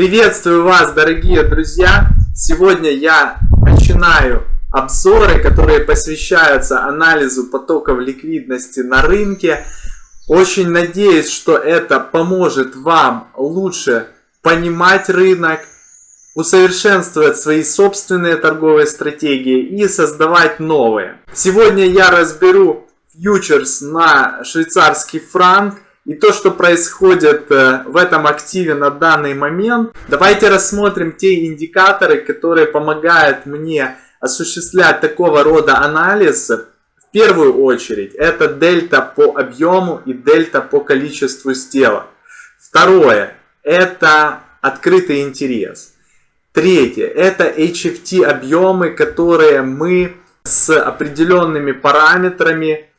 Приветствую вас, дорогие друзья! Сегодня я начинаю обзоры, которые посвящаются анализу потоков ликвидности на рынке. Очень надеюсь, что это поможет вам лучше понимать рынок, усовершенствовать свои собственные торговые стратегии и создавать новые. Сегодня я разберу фьючерс на швейцарский франк и то, что происходит э, в этом активе на данный момент. Давайте рассмотрим те индикаторы, которые помогают мне осуществлять такого рода анализ. В первую очередь это дельта по объему и дельта по количеству сделок. Второе это открытый интерес. Третье это HFT объемы, которые мы с определенными параметрами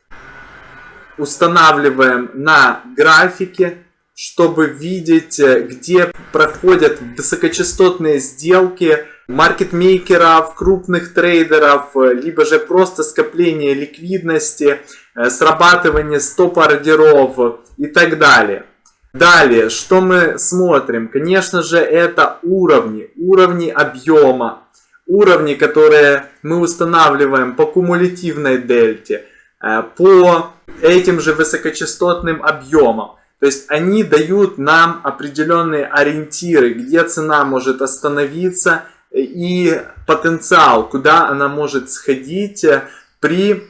устанавливаем на графике, чтобы видеть, э, где проходят высокочастотные сделки маркетмейкеров, крупных трейдеров, э, либо же просто скопление ликвидности, э, срабатывание стоп-ордеров и так далее. Далее, что мы смотрим? Конечно же, это уровни, уровни объема, уровни, которые мы устанавливаем по кумулятивной дельте, по этим же высокочастотным объемом. То есть они дают нам определенные ориентиры, где цена может остановиться и потенциал, куда она может сходить при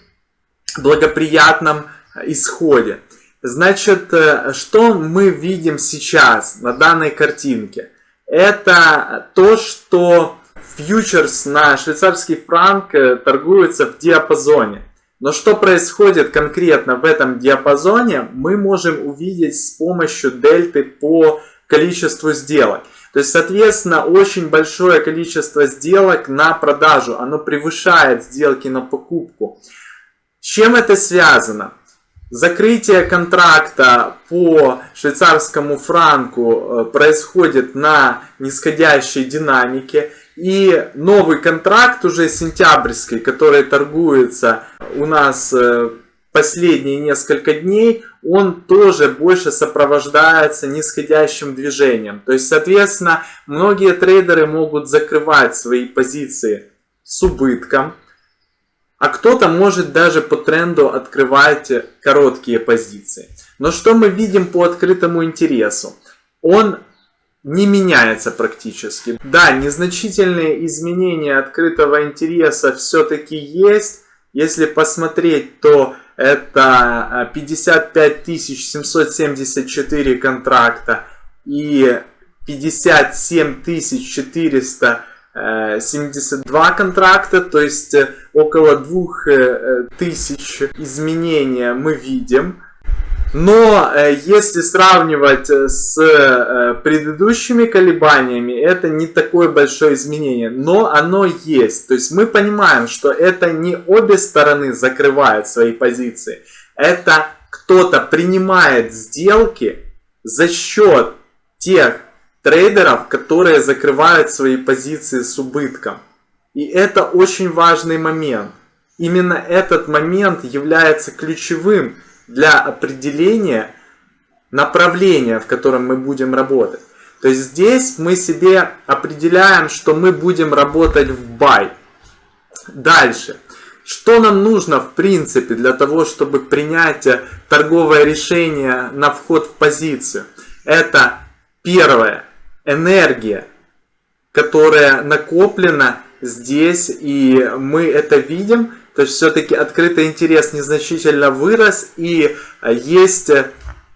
благоприятном исходе. Значит, что мы видим сейчас на данной картинке? Это то, что фьючерс на швейцарский франк торгуется в диапазоне. Но что происходит конкретно в этом диапазоне, мы можем увидеть с помощью дельты по количеству сделок. То есть, соответственно, очень большое количество сделок на продажу, оно превышает сделки на покупку. С чем это связано? Закрытие контракта по швейцарскому франку э, происходит на нисходящей динамике. И новый контракт уже сентябрьский, который торгуется у нас э, последние несколько дней, он тоже больше сопровождается нисходящим движением. То есть, соответственно, многие трейдеры могут закрывать свои позиции с убытком, а кто-то может даже по тренду открывать короткие позиции. Но что мы видим по открытому интересу? Он не меняется практически. Да, незначительные изменения открытого интереса все-таки есть. Если посмотреть, то это 55 774 контракта и 57 472 контракта, то есть э, около 2000 изменения мы видим. Но э, если сравнивать э, с э, предыдущими колебаниями, это не такое большое изменение. Но оно есть. То есть мы понимаем, что это не обе стороны закрывают свои позиции. Это кто-то принимает сделки за счет тех трейдеров, которые закрывают свои позиции с убытком. И это очень важный момент. Именно этот момент является ключевым для определения направления, в котором мы будем работать. То есть здесь мы себе определяем, что мы будем работать в buy. Дальше. Что нам нужно в принципе для того, чтобы принять торговое решение на вход в позицию? Это первое. Энергия, которая накоплена здесь, и мы это видим. То есть все-таки открытый интерес незначительно вырос и э, есть э,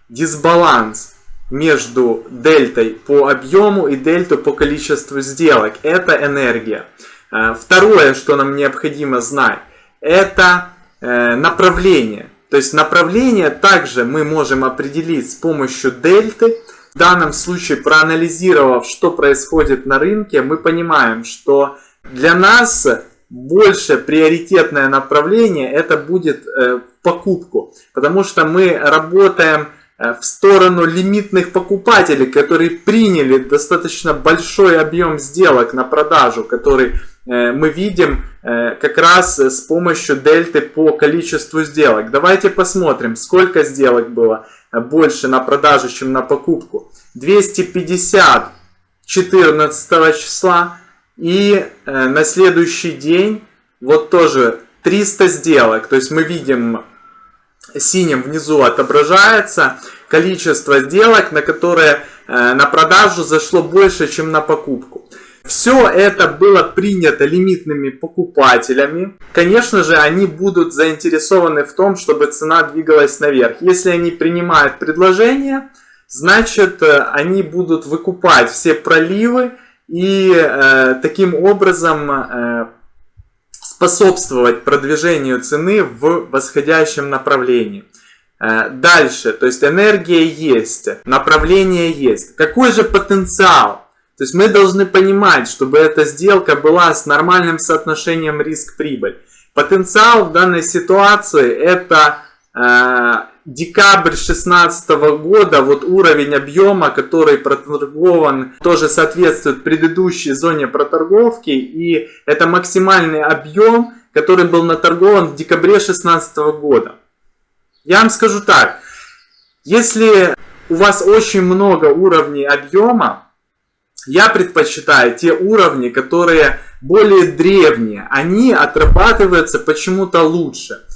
дисбаланс между дельтой по объему и дельтой по количеству сделок. Это энергия. Э, второе, что нам необходимо знать, это направление. То есть направление также мы можем определить с помощью дельты. В данном случае, проанализировав, что происходит на рынке, мы понимаем, что для нас больше приоритетное направление это будет э, в покупку. Потому что мы работаем э, в сторону лимитных покупателей, которые приняли достаточно большой объем сделок на продажу, который э, мы видим как раз с помощью дельты по количеству сделок. Давайте посмотрим, сколько сделок было больше на продажу, чем на покупку. 250 14 числа. И э, на следующий день вот тоже 300 сделок. То есть мы видим синим внизу отображается количество сделок, на которые э, на продажу зашло больше, чем на покупку. Все это было принято лимитными покупателями. Конечно же, они будут заинтересованы в том, чтобы цена двигалась наверх. Если они принимают предложение, значит, э, они будут выкупать все проливы и э, таким образом э, способствовать продвижению цены в восходящем направлении. Э, дальше, то есть энергия есть, направление есть. Какой же потенциал? То есть мы должны понимать, чтобы эта сделка была с нормальным соотношением риск-прибыль. Потенциал в данной ситуации это э, декабрь 2016 года, вот уровень объема, который проторгован, тоже соответствует предыдущей зоне проторговки. И это максимальный объем, который был наторгован в декабре 2016 года. Я вам скажу так, если у вас очень много уровней объема, я предпочитаю те уровни, которые более древние. Они отрабатываются почему-то лучше.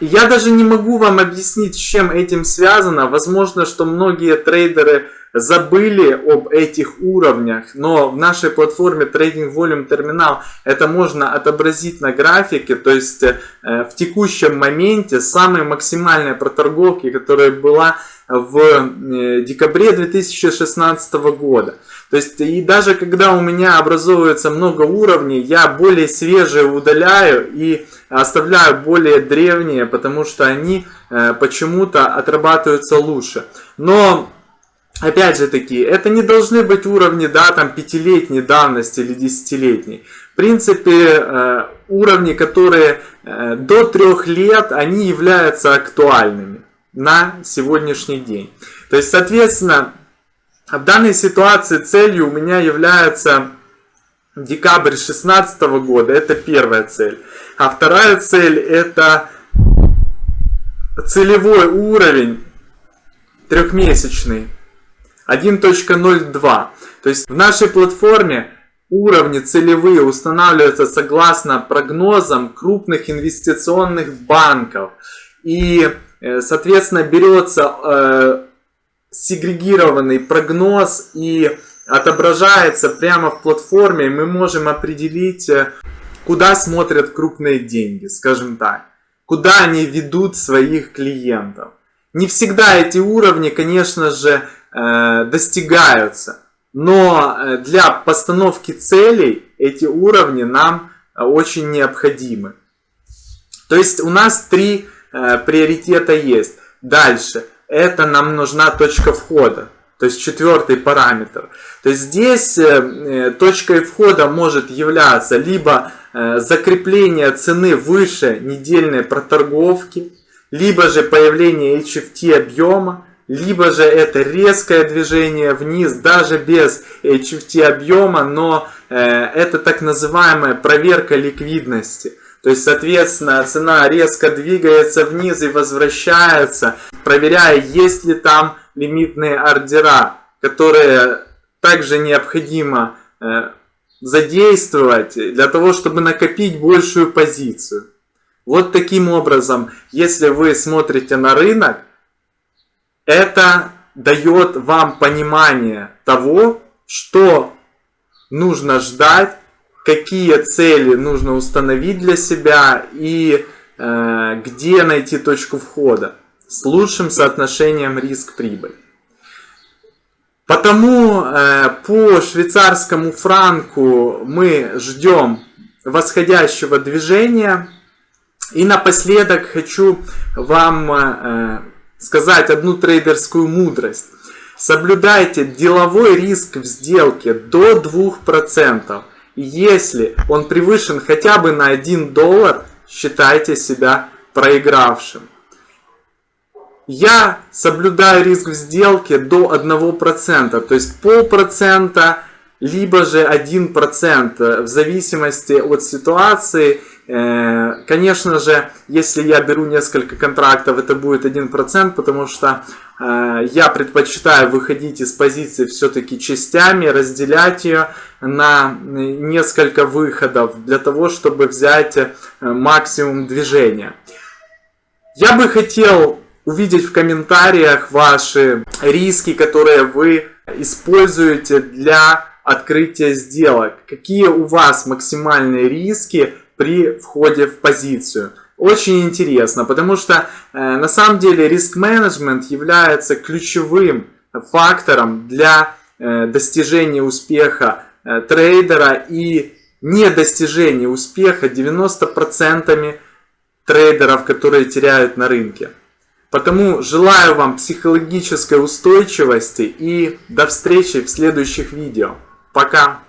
Я даже не могу вам объяснить, с чем этим связано. Возможно, что многие трейдеры забыли об этих уровнях, но в нашей платформе Trading Volume Terminal это можно отобразить на графике, то есть э, в текущем моменте самые максимальные проторговки, которая была в э, декабре 2016 года. То есть и даже когда у меня образовывается много уровней, я более свежие удаляю и оставляю более древние, потому что они э, почему-то отрабатываются лучше. Но опять же таки, это не должны быть уровни, да, там, пятилетней давности или десятилетней. В принципе, э, уровни, которые до трех лет, они являются актуальными на сегодняшний день. То есть, соответственно, в данной ситуации целью у меня является декабрь 2016 года. Это первая цель. А вторая цель это целевой уровень трехмесячный 1.02. То есть в нашей платформе уровни целевые устанавливаются согласно прогнозам крупных инвестиционных банков. И, соответственно, берется э, сегрегированный прогноз и отображается прямо в платформе. Мы можем определить, э, куда смотрят крупные деньги, скажем так. Куда они ведут своих клиентов. Не всегда эти уровни, конечно же, Э, достигаются. Но э, для постановки целей эти уровни нам э, очень необходимы. То есть у нас три приоритета есть. Дальше. Это нам нужна точка входа. То есть четвертый параметр. То есть здесь точкой входа может являться либо закрепление цены выше недельной проторговки, либо же появление HFT объема, либо же это резкое движение вниз, даже без HFT объема, но э, это так называемая проверка ликвидности. То есть, соответственно, цена резко двигается вниз и возвращается, проверяя, есть ли там лимитные ордера, которые также необходимо э, задействовать для того, чтобы накопить большую позицию. Вот таким образом, если вы смотрите на рынок, это дает вам понимание того, что нужно ждать, какие цели нужно установить для себя и э, где найти точку входа с лучшим соотношением риск-прибыль. Потому э, по швейцарскому франку мы ждем восходящего движения. И напоследок хочу вам э, сказать одну трейдерскую мудрость. Соблюдайте деловой риск в сделке до 2%. Если он превышен хотя бы на 1 доллар, считайте себя проигравшим. Я соблюдаю риск в сделке до 1%, то есть полпроцента, либо же 1%, в зависимости от ситуации конечно же, если я беру несколько контрактов, это будет 1%, потому что э, я предпочитаю выходить из позиции все-таки частями, разделять ее на несколько выходов, для того, чтобы взять э, максимум движения. Я бы хотел увидеть в комментариях ваши риски, которые вы используете для открытия сделок. Какие у вас максимальные риски при входе в позицию? Очень интересно, потому что э, на самом деле риск-менеджмент является ключевым фактором для э, достижения успеха э, трейдера и недостижения успеха 90% трейдеров, которые теряют на рынке. Потому желаю вам психологической устойчивости и до встречи в следующих видео. Пока!